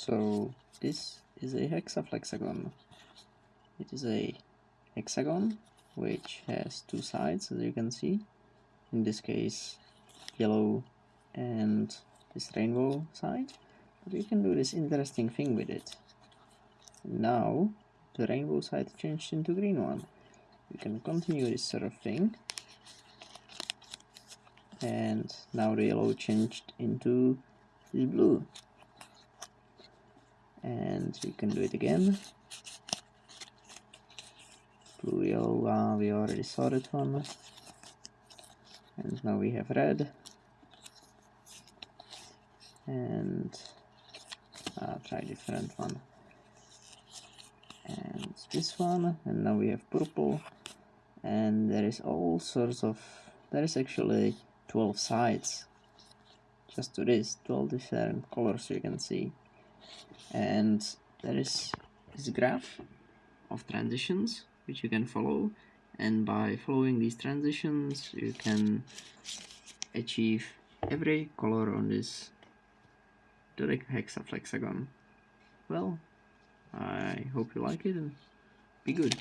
So this is a hexaflexagon. It is a hexagon which has two sides as you can see. In this case yellow and this rainbow side. But you can do this interesting thing with it. Now the rainbow side changed into green one. You can continue this sort of thing. And now the yellow changed into blue and we can do it again. Blue uh, we already saw that one. And now we have red. And I'll try different one. And this one. And now we have purple. And there is all sorts of there is actually 12 sides. Just to this 12 different colors you can see and there is this graph of transitions which you can follow. And by following these transitions you can achieve every color on this dodecahexaflexagon well I hope you like it and be good